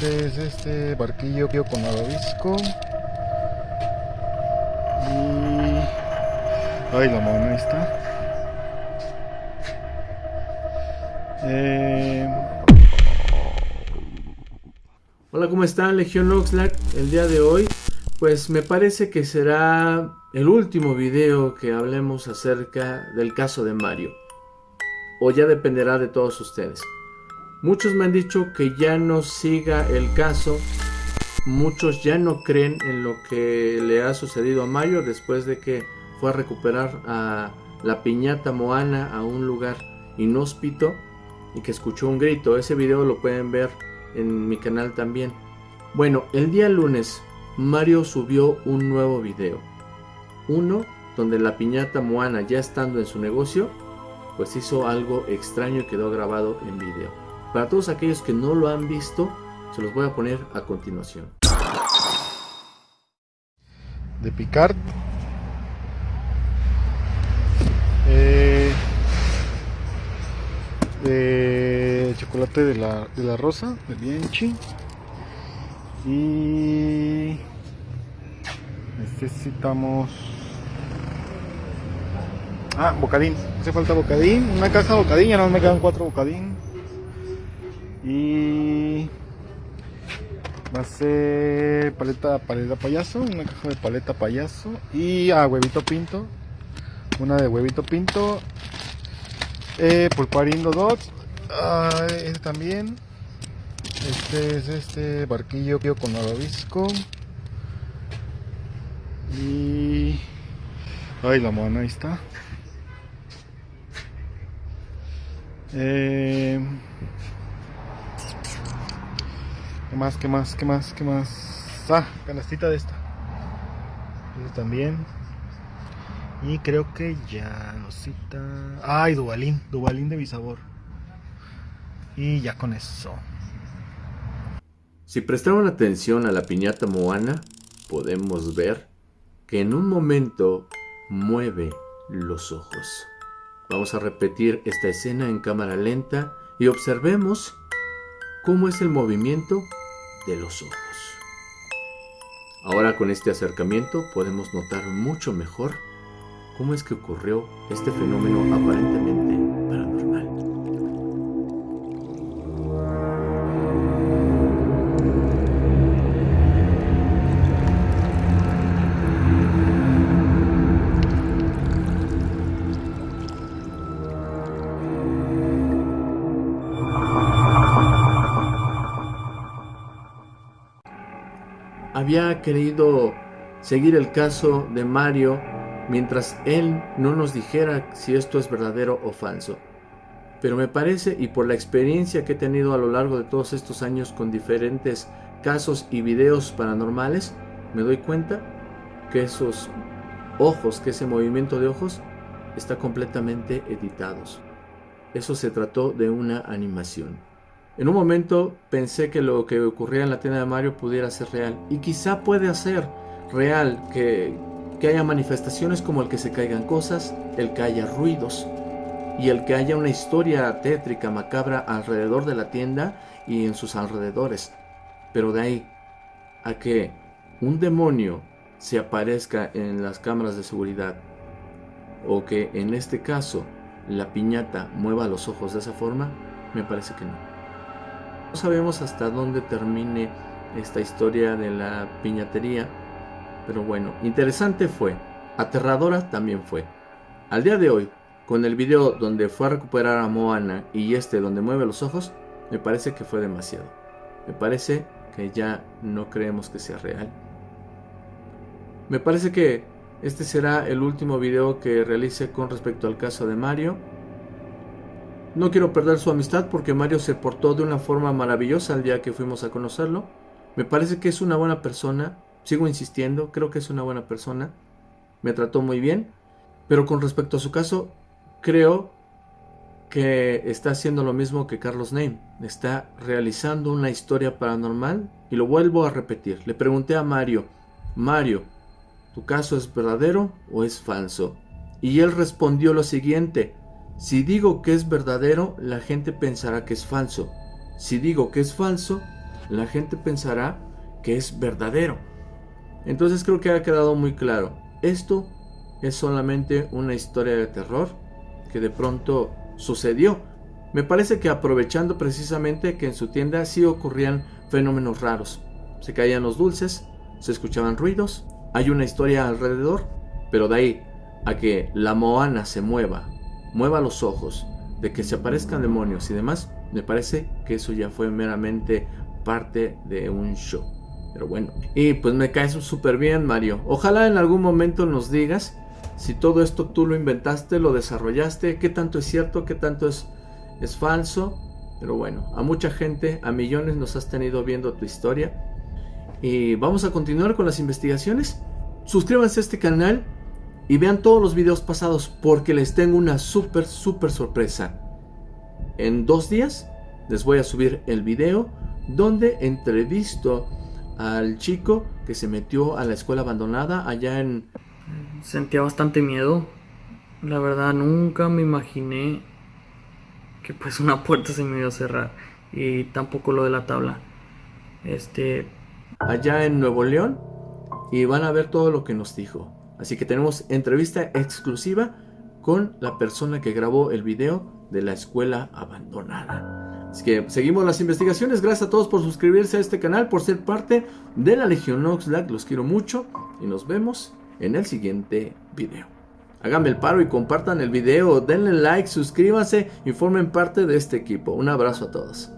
Este es este barquillo con malvavisco. Y... Ay, la mano está. Eh... Hola, ¿cómo están? Legión Oxlack. El día de hoy, pues me parece que será el último video que hablemos acerca del caso de Mario. O ya dependerá de todos ustedes. Muchos me han dicho que ya no siga el caso. Muchos ya no creen en lo que le ha sucedido a Mario después de que fue a recuperar a la piñata Moana a un lugar inhóspito y que escuchó un grito. Ese video lo pueden ver en mi canal también. Bueno, el día lunes Mario subió un nuevo video. Uno donde la piñata Moana ya estando en su negocio, pues hizo algo extraño y quedó grabado en video. Para todos aquellos que no lo han visto, se los voy a poner a continuación. De Picard. Eh, de chocolate de la, de la rosa, de Bianchi. Y necesitamos... Ah, bocadín. Hace falta bocadín. Una caja de bocadín, ya no me quedan cuatro bocadín. Y va a ser paleta, paleta payaso, una caja de paleta payaso. Y a ah, huevito pinto. Una de huevito pinto eh, pulparindo dots. Ah, este también. Este es este barquillo con malvavisco. Y. Ay, la mano, ahí está. Eh, ¿Qué más? ¿Qué más? ¿Qué más? ¿Qué más? Ah, canastita de esta. También. Y creo que ya cita. Ay, Dubalín, Dubalín de mi sabor. Y ya con eso. Si prestaron atención a la piñata Moana, podemos ver que en un momento mueve los ojos. Vamos a repetir esta escena en cámara lenta y observemos cómo es el movimiento de los ojos. Ahora con este acercamiento podemos notar mucho mejor cómo es que ocurrió este fenómeno aparentemente Había querido seguir el caso de Mario mientras Él no nos dijera si esto es verdadero o falso. Pero me parece, y por la experiencia que he tenido a lo largo de todos estos años con diferentes casos y videos paranormales, me doy cuenta que esos ojos, que ese movimiento de ojos, está completamente editados. Eso se trató de una animación. En un momento pensé que lo que ocurría en la tienda de Mario pudiera ser real. Y quizá puede ser real que, que haya manifestaciones como el que se caigan cosas, el que haya ruidos y el que haya una historia tétrica, macabra alrededor de la tienda y en sus alrededores. Pero de ahí a que un demonio se aparezca en las cámaras de seguridad o que en este caso la piñata mueva los ojos de esa forma, me parece que no. No sabemos hasta dónde termine esta historia de la piñatería pero bueno, interesante fue. Aterradora también fue. Al día de hoy, con el video donde fue a recuperar a Moana y este donde mueve los ojos, me parece que fue demasiado. Me parece que ya no creemos que sea real. Me parece que este será el último video que realice con respecto al caso de Mario. No quiero perder su amistad porque Mario se portó de una forma maravillosa el día que fuimos a conocerlo. Me parece que es una buena persona, Sigo insistiendo, creo que es una buena persona, me trató muy bien, pero con respecto a su caso, creo que está haciendo lo mismo que Carlos Name, está realizando una historia paranormal y lo vuelvo a repetir. Le pregunté a Mario, Mario, ¿tu caso es verdadero o es falso? Y él respondió lo siguiente, si digo que es verdadero, la gente pensará que es falso. Si digo que es falso, la gente pensará que es verdadero. Entonces creo que ha quedado muy claro. Esto es solamente una historia de terror que de pronto sucedió. Me parece que aprovechando precisamente que en su tienda sí ocurrían fenómenos raros. Se caían los dulces, se escuchaban ruidos, hay una historia alrededor, pero de ahí a que la Moana se mueva, mueva los ojos, de que se aparezcan demonios y demás, me parece que eso ya fue meramente parte de un show. Pero bueno, y pues me caes súper bien, Mario. Ojalá en algún momento nos digas si todo esto tú lo inventaste, lo desarrollaste, qué tanto es cierto, qué tanto es, es falso. Pero bueno, a mucha gente, a millones nos has tenido viendo tu historia. Y vamos a continuar con las investigaciones. Suscríbanse a este canal y vean todos los videos pasados porque les tengo una súper, súper sorpresa. En dos días les voy a subir el video donde entrevisto al chico que se metió a la escuela abandonada allá en... Sentía bastante miedo. La verdad nunca me imaginé que pues una puerta se me iba a cerrar y tampoco lo de la tabla. Este... Allá en Nuevo León y van a ver todo lo que nos dijo. Así que tenemos entrevista exclusiva con la persona que grabó el video de la escuela abandonada. Así que seguimos las investigaciones. Gracias a todos por suscribirse a este canal, por ser parte de la Legión Oxlack. Los quiero mucho y nos vemos en el siguiente video. Háganme el paro y compartan el video, denle like, suscríbanse y formen parte de este equipo. Un abrazo a todos.